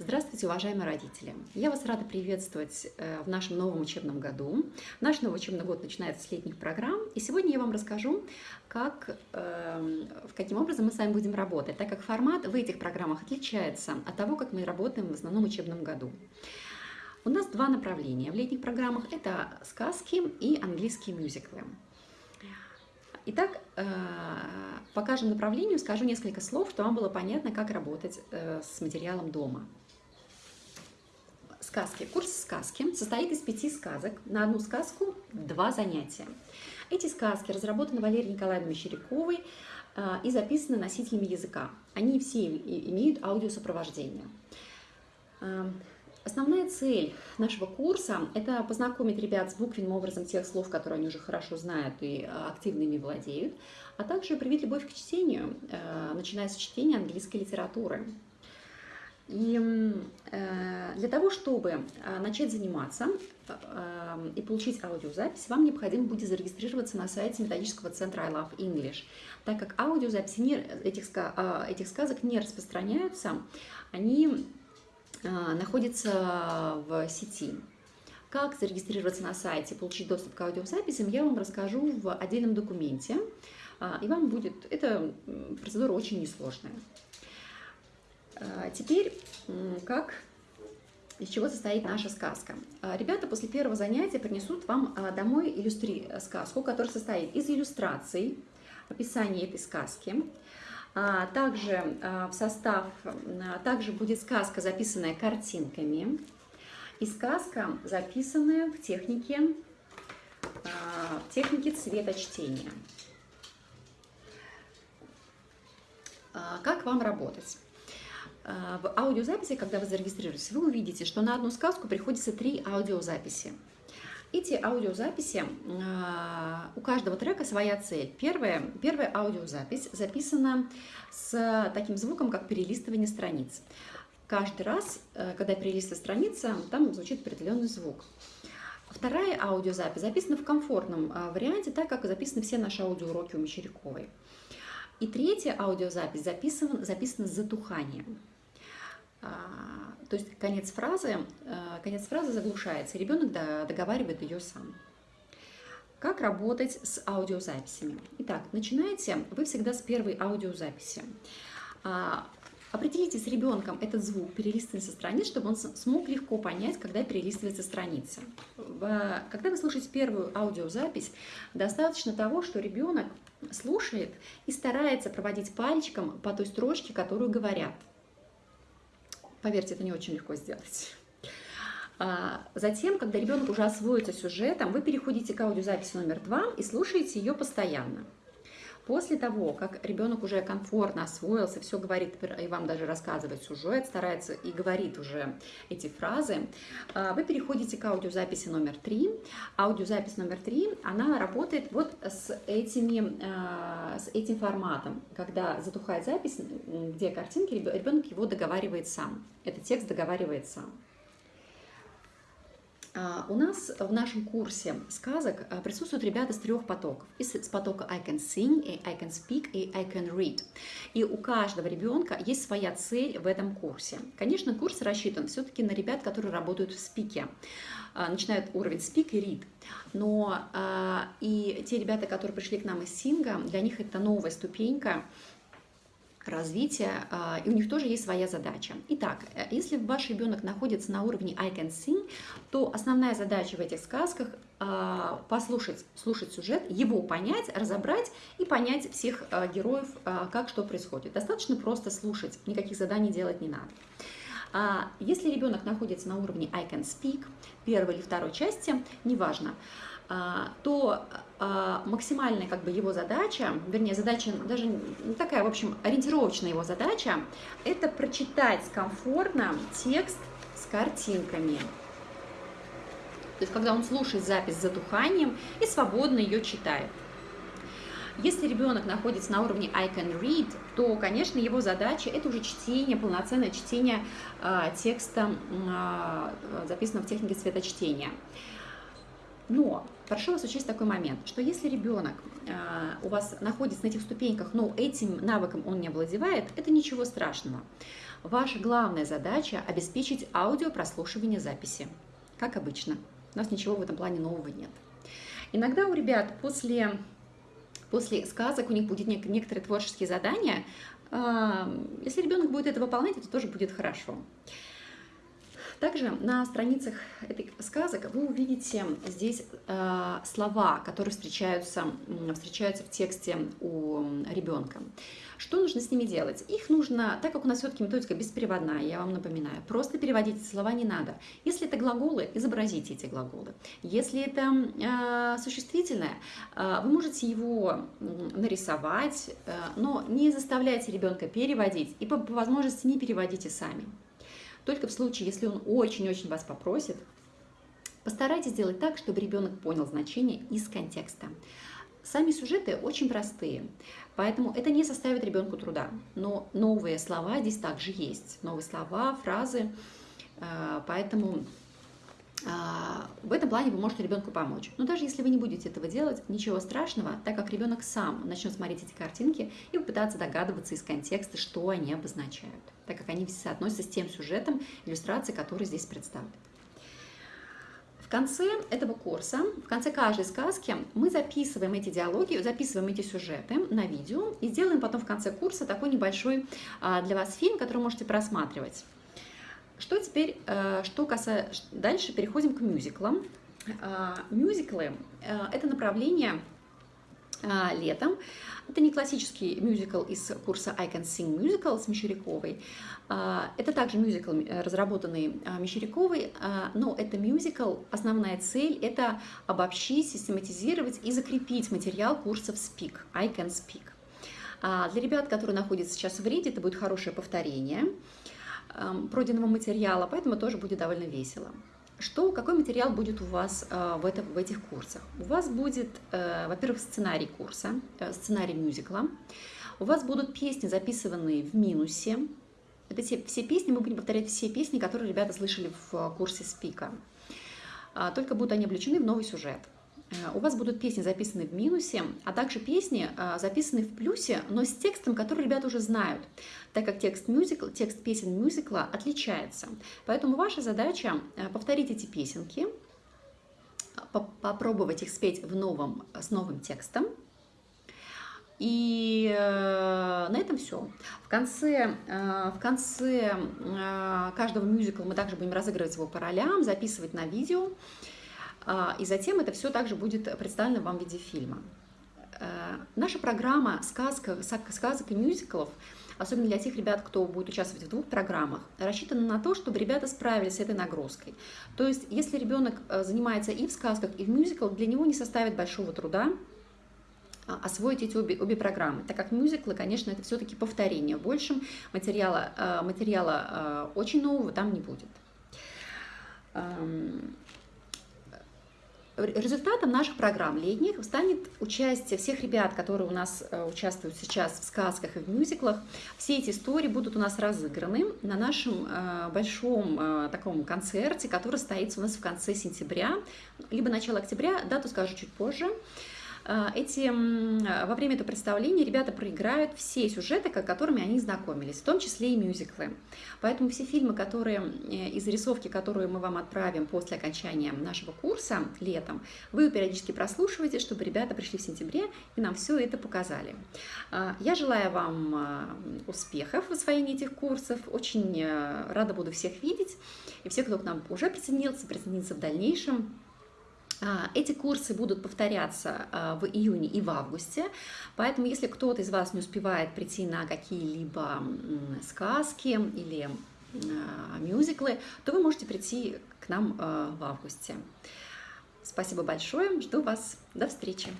Здравствуйте, уважаемые родители! Я вас рада приветствовать э, в нашем новом учебном году. Наш новый учебный год начинается с летних программ, и сегодня я вам расскажу, как, э, каким образом мы с вами будем работать, так как формат в этих программах отличается от того, как мы работаем в основном учебном году. У нас два направления в летних программах – это сказки и английские мюзиклы. Итак, э, по каждому направлению скажу несколько слов, чтобы вам было понятно, как работать с материалом дома сказки. Курс сказки состоит из пяти сказок. На одну сказку два занятия. Эти сказки разработаны Валерией Николаевной Мещеряковой а, и записаны носителями языка. Они все имеют аудиосопровождение. А, основная цель нашего курса – это познакомить ребят с буквенным образом тех слов, которые они уже хорошо знают и а, активно ими владеют, а также привить любовь к чтению, начиная с чтения английской литературы. И э, для того, чтобы э, начать заниматься э, и получить аудиозапись, вам необходимо будет зарегистрироваться на сайте методического центра I Love English, так как аудиозаписи этих, этих сказок не распространяются, они находятся в сети. Как зарегистрироваться на сайте, получить доступ к аудиозаписям, я вам расскажу в отдельном документе, и вам будет, эта процедура очень несложная. А, теперь, как из чего состоит наша сказка. А, ребята после первого занятия принесут вам а, домой иллюстри э, сказку, которая состоит из иллюстраций, описания этой сказки. Также в состав, также будет сказка, записанная картинками, и сказка, записанная в технике, в технике цветочтения. Как вам работать? А, в аудиозаписи, когда вы зарегистрируетесь, вы увидите, что на одну сказку приходится три аудиозаписи. Эти аудиозаписи, а, у каждого трека своя цель. Первая, первая аудиозапись записана с таким звуком, как перелистывание страниц. Каждый раз, э, когда перелистывается страница, там звучит определенный звук. Вторая аудиозапись записана в комфортном а, варианте, так как записаны все наши аудиоуроки у Мещеряковой. И третья аудиозапись записана, записана с затуханием. А, то есть конец фразы, э, конец фразы заглушается, ребенок договаривает ее сам. Как работать с аудиозаписями? Итак, начинаете вы всегда с первой аудиозаписи. А, определите с ребенком этот звук перелистывания со страниц, чтобы он смог легко понять, когда перелистывается страница. Когда вы слушаете первую аудиозапись, достаточно того, что ребенок слушает и старается проводить пальчиком по той строчке, которую говорят. Поверьте, это не очень легко сделать. А, затем, когда ребенок уже освоится сюжетом, вы переходите к аудиозаписи номер два и слушаете ее постоянно. После того, как ребенок уже комфортно освоился, все говорит и вам даже рассказывает сюжет, старается и говорит уже эти фразы, а, вы переходите к аудиозаписи номер три. Аудиозапись номер три, она работает вот с, этими, а, с этим форматом, когда затухает запись, где картинки, ребенок его договаривает сам. Этот текст договаривает сам. А, у нас в нашем курсе сказок а, присутствуют ребята с трех потоков. Из потока I can sing, и I can speak и I can read. И у каждого ребенка есть своя цель в этом курсе. Конечно, курс рассчитан все-таки на ребят, которые работают в спике а, начинают уровень speak и read. Но и те ребята, которые пришли к нам из Синга, для них это новая ступенька, развития, а, и у них тоже есть своя задача. Итак, э, если ваш ребенок находится на уровне I can sing, то основная задача в этих сказках а, послушать, слушать сюжет, его понять, разобрать и понять всех а, героев, как что происходит. Достаточно просто слушать, никаких заданий делать не надо. Если ребенок находится на уровне I can speak, первой или второй части, неважно, а, то а, максимальная как бы его задача, вернее задача даже такая, в общем, ориентировочная его задача, это прочитать комфортно текст с картинками. То есть когда он слушает запись с затуханием и свободно ее читает. Если ребенок находится на уровне I can read, то, конечно, его задача это уже чтение, полноценное чтение э, текста, э, записанного в технике цветочтения. Но прошу вас учесть такой момент, что если ребенок э, у вас находится на этих ступеньках, но этим навыком он не овладевает, это ничего страшного. Ваша главная задача – обеспечить аудиопрослушивание записи, как обычно. У нас ничего в этом плане нового нет. Иногда у ребят после, после сказок у них будет некоторые творческие задания. А, если ребенок будет это выполнять, это тоже будет хорошо. Также на страницах этих сказок вы увидите здесь э, слова, которые встречаются, встречаются в тексте у ребенка. Что нужно с ними делать? Их нужно, так как у нас все-таки методика беспереводная, я вам напоминаю, просто переводить слова не надо. Если это глаголы, изобразите эти глаголы. Если это э, существительное, э, вы можете его нарисовать, э, но не заставляйте ребенка переводить и по, по возможности не переводите сами. Только в случае, если он очень-очень вас попросит, постарайтесь сделать так, чтобы ребенок понял значение из контекста. Сами сюжеты очень простые, поэтому это не составит ребенку труда. Но новые слова здесь также есть. Новые слова, фразы. Э, поэтому в этом плане вы можете ребенку помочь. Но даже если вы не будете этого делать, ничего страшного, так как ребенок сам начнет смотреть эти картинки и попытаться догадываться из контекста, что они обозначают, так как они соотносятся с тем сюжетом иллюстрации, который здесь представлен. В конце этого курса, в конце каждой сказки мы записываем эти диалоги, записываем эти сюжеты на видео и сделаем потом в конце курса такой небольшой а, для вас фильм, который можете просматривать. Что теперь, э, что касается... Дальше переходим к мюзиклам. Э, мюзиклы э, – это направление летом. Это не классический мюзикл из курса I Can Sing Musical с Мещеряковой. Это также мюзикл, разработанный Мещеряковой, но это мюзикл, основная цель – это обобщить, систематизировать и закрепить материал курсов Speak, I Can Speak. Для ребят, которые находятся сейчас в ряде, это будет хорошее повторение – пройденного материала, поэтому тоже будет довольно весело. Что, какой материал будет у вас э, в, это, в этих курсах? У вас будет, э, во-первых, сценарий курса, э, сценарий мюзикла. У вас будут песни, записанные в минусе. Это все, все песни, мы будем повторять все песни, которые ребята слышали в курсе Спика. А, только будут они облечены в новый сюжет. Э, у вас будут песни записаны в минусе, а также песни э, записаны в плюсе, но с текстом, который ребята уже знают, так как текст, мюзикл, текст песен мюзикла отличается. Поэтому ваша задача э, повторить эти песенки, попробовать их спеть в новом, с новым текстом, и на этом все. В конце, в конце каждого мюзикла мы также будем разыгрывать его по ролям, записывать на видео. А, и затем это все также будет представлено вам в виде фильма. Э, наша программа сказка, сказок и мюзиклов, особенно для тех ребят, кто будет участвовать в двух программах, рассчитана на то, чтобы ребята справились с этой нагрузкой. То есть, если ребенок э, занимается и в сказках, и в мюзиклах, для него не составит большого труда а, освоить эти обе, обе программы, так как мюзиклы, конечно, это все-таки повторение. Большим материала, э, материала очень нового там не будет. Результатом наших программ летних станет участие всех ребят, которые у нас э, участвуют сейчас в сказках и в мюзиклах. Все эти истории будут у нас разыграны на нашем э, большом э, таком концерте, который состоится у нас в конце сентября, либо начало октября, дату скажу чуть позже. А, эти, во время этого представления ребята проиграют все сюжеты, которыми они знакомились, в том числе и мюзиклы. Поэтому все фильмы, которые э, из зарисовки, которые мы вам отправим после окончания нашего курса летом, вы периодически прослушиваете, чтобы ребята пришли в сентябре и нам все это показали. А, я желаю вам а, успехов в освоении этих курсов. Очень э, рада буду всех видеть. И все, кто к нам уже присоединился, присоединится в дальнейшем. А, эти курсы будут повторяться а, в июне и в августе, поэтому если кто-то из вас не успевает прийти на какие-либо сказки или а, мюзиклы, то вы можете прийти к нам в августе. Спасибо большое, жду вас, до встречи!